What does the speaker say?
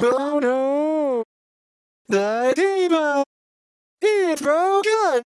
Oh no! The table It's broken!